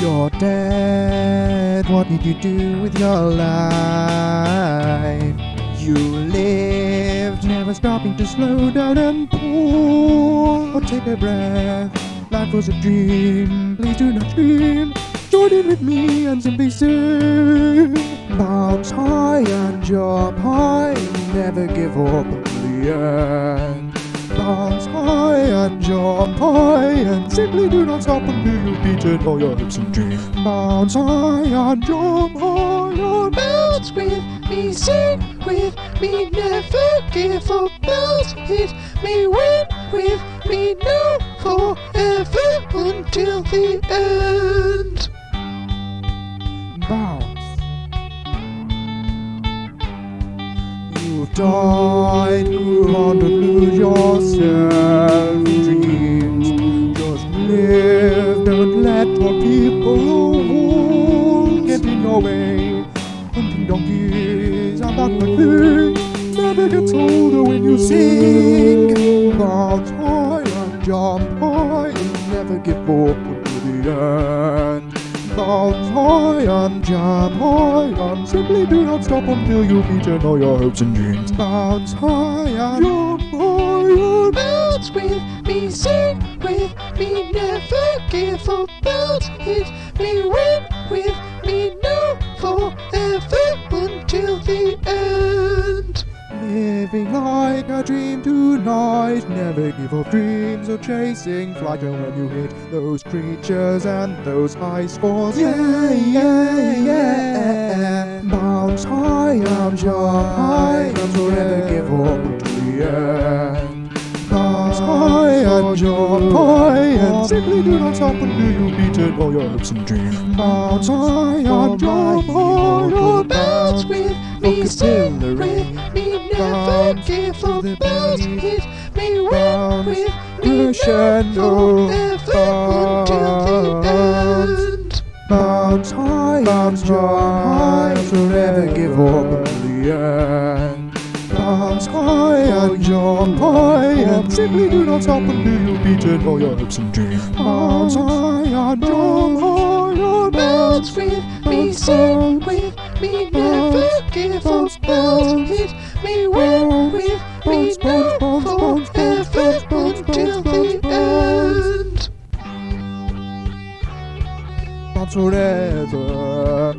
You're dead. What did you do with your life? You lived, never stopping to slow down and or take a breath. Life was a dream. Please do not dream. Join in with me and simply sing. Bounce high and jump high. Never give up until the end. Bounce high and jump high and simply do not stop until you beat it all your hopes and dreams. Bounce high and jump high and Bounce with me, sing with me, never give up. Bounce, hit me, win with me now, forever until the end. Died, move on, don't lose yourself. Dreams, just live, don't let what people get in your way. Hunting donkeys and that like thing never gets older when you sing. Bounce high and jump high, and never give up until the end. Bounce high and jump high and simply do not stop until you've eaten all your hopes and dreams. Bounce high and jump high and Bounce with me, sing with me, never give up. Bounce, hit me, win with me now, forever until the. Living like a dream tonight. Never give up dreams or chasing flight. And when you hit those creatures and those high scores, yeah, yeah, yeah. Bounce high and jump high and forever give up until the end. Bounce high and jump high and simply do not stop until you've beaten all your hopes and dreams. Bounce high jump high and Bounce with me, sing with me, never give up. Bounce, hit me, win with me. Now, forever until the end. Bounce high jump high. and forever give up until the end. Bounce high and jump high. and simply do not stop until you've beaten all your hopes and dreams. Bounce high and jump high. Bounce with me, sing with me, never give up. Bounce, hit zur eta